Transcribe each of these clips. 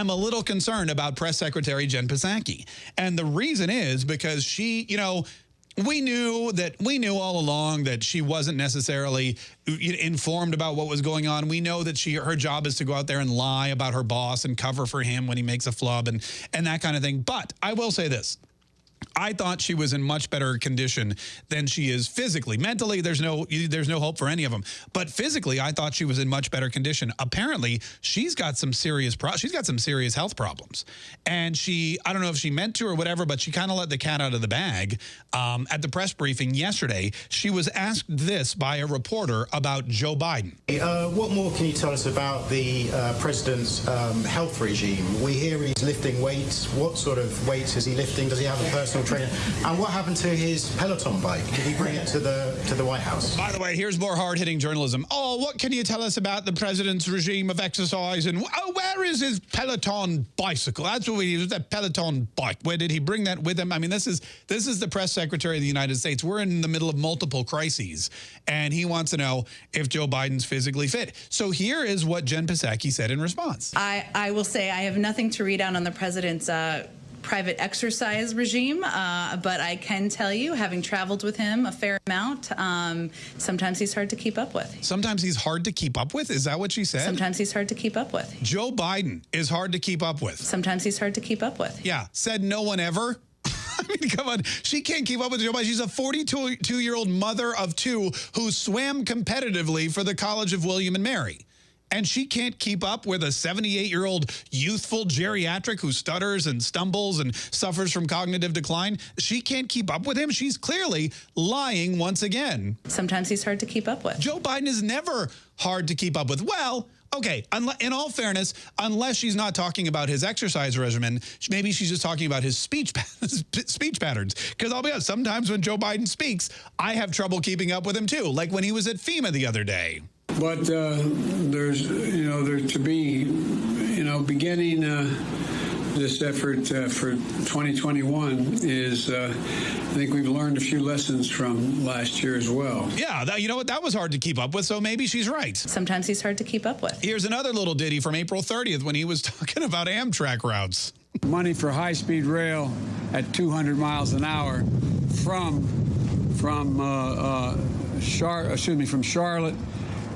I'm a little concerned about Press Secretary Jen Psaki. And the reason is because she, you know, we knew that we knew all along that she wasn't necessarily informed about what was going on. We know that she her job is to go out there and lie about her boss and cover for him when he makes a flub and and that kind of thing. But I will say this. I thought she was in much better condition than she is physically. Mentally, there's no there's no hope for any of them. But physically, I thought she was in much better condition. Apparently, she's got some serious pro she's got some serious health problems. And she, I don't know if she meant to or whatever, but she kind of let the cat out of the bag. Um, at the press briefing yesterday, she was asked this by a reporter about Joe Biden. Uh, what more can you tell us about the uh, president's um, health regime? We hear he's lifting weights. What sort of weights is he lifting? Does he have a trainer? And what happened to his Peloton bike? Did he bring it to the to the White House? By the way, here's more hard-hitting journalism. Oh, what can you tell us about the president's regime of exercise? And oh, where is his Peloton bicycle? That's what we use, that Peloton bike. Where did he bring that with him? I mean, this is this is the press secretary of the United States. We're in the middle of multiple crises, and he wants to know if Joe Biden's physically fit. So here is what Jen Psaki said in response. I, I will say I have nothing to read out on the president's uh, private exercise regime, uh, but I can tell you, having traveled with him a fair amount, um, sometimes he's hard to keep up with. Sometimes he's hard to keep up with? Is that what she said? Sometimes he's hard to keep up with. Joe Biden is hard to keep up with. Sometimes he's hard to keep up with. Yeah, said no one ever. I mean, come on. She can't keep up with Joe Biden. She's a 42-year-old mother of two who swam competitively for the College of William and Mary and she can't keep up with a 78-year-old youthful geriatric who stutters and stumbles and suffers from cognitive decline. She can't keep up with him. She's clearly lying once again. Sometimes he's hard to keep up with. Joe Biden is never hard to keep up with. Well, okay, in all fairness, unless she's not talking about his exercise regimen, maybe she's just talking about his speech speech patterns. Because I'll be honest, sometimes when Joe Biden speaks, I have trouble keeping up with him too, like when he was at FEMA the other day. But uh, there's, you know, there to be, you know, beginning uh, this effort uh, for 2021 is, uh, I think we've learned a few lessons from last year as well. Yeah, that, you know what? That was hard to keep up with, so maybe she's right. Sometimes he's hard to keep up with. Here's another little ditty from April 30th when he was talking about Amtrak routes. Money for high-speed rail at 200 miles an hour from from uh, uh, Char excuse me from Charlotte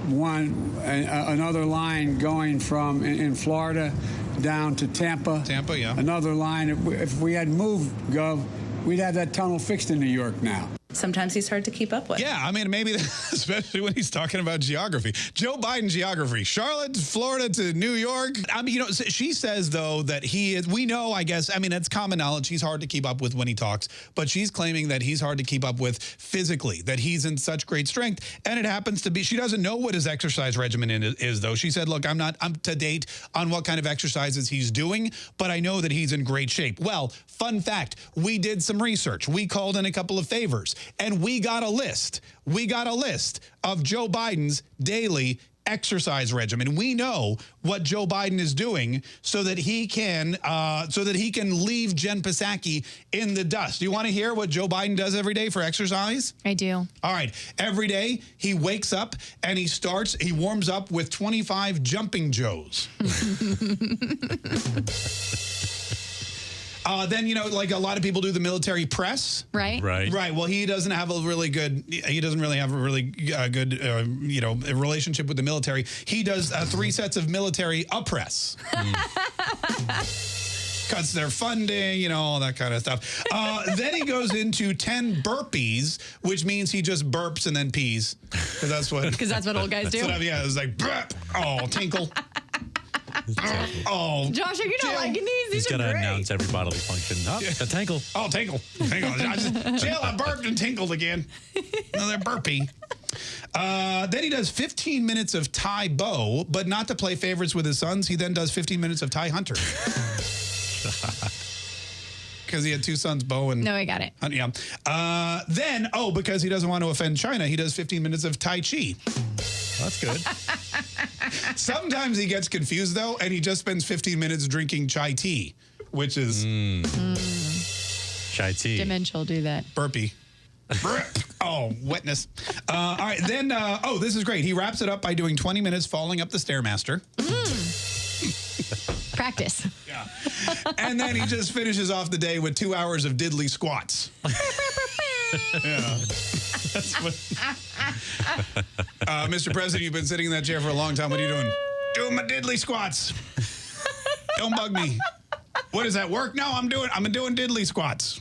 one a, another line going from in, in, Florida down to Tampa. Tampa, yeah. Another line. If we, if we had moved, Gov, we'd have that tunnel fixed in New York now sometimes he's hard to keep up with. Yeah, I mean, maybe, especially when he's talking about geography. Joe Biden geography, Charlotte, Florida to New York. I mean, you know, she says, though, that he is, we know, I guess, I mean, it's common knowledge. He's hard to keep up with when he talks, but she's claiming that he's hard to keep up with physically, that he's in such great strength. And it happens to be, she doesn't know what his exercise regimen is, though. She said, look, I'm not up to date on what kind of exercises he's doing, but I know that he's in great shape. Well, fun fact, we did some research. We called in a couple of favors and we got a list. We got a list of Joe Biden's daily exercise regimen. We know what Joe Biden is doing so that he can uh, so that he can leave Jen Psaki in the dust. Do you want to hear what Joe Biden does every day for exercise? I do. All right. Every day he wakes up and he starts, he warms up with 25 jumping Joes. Uh, then, you know, like a lot of people do the military press. Right. Right. Right. Well, he doesn't have a really good, he doesn't really have a really uh, good, uh, you know, relationship with the military. He does uh, three sets of military press. Cuts their funding, you know, all that kind of stuff. Uh, then he goes into 10 burpees, which means he just burps and then pees. Because that's what. Because that's what old guys do. I, yeah, it's like, burp. Oh, tinkle. oh, Josh, are you not liking these? These He's got to announce every bodily function. Oh, yeah. a tinkle. Oh, tinkle. Hang on. I just, Jill, I burped and tinkled again. Another burpee. Uh, then he does 15 minutes of Tae Bo, but not to play favorites with his sons. He then does 15 minutes of Tae Hunter. Because he had two sons, Bo and... No, I got it. Yeah. Uh, then, oh, because he doesn't want to offend China, he does 15 minutes of Tai Chi. That's good. Sometimes he gets confused, though, and he just spends 15 minutes drinking chai tea, which is... Mm. Mm. Chai tea. Dementia will do that. Burpee. oh, wetness. Uh, all right, then, uh, oh, this is great. He wraps it up by doing 20 minutes falling up the Stairmaster. Mm. Practice. Yeah. And then he just finishes off the day with two hours of diddly squats. yeah. That's what. Uh, Mr. President, you've been sitting in that chair for a long time. What are you doing? Doing my diddly squats. Don't bug me. What is that work? No, I'm doing. I'm doing diddly squats.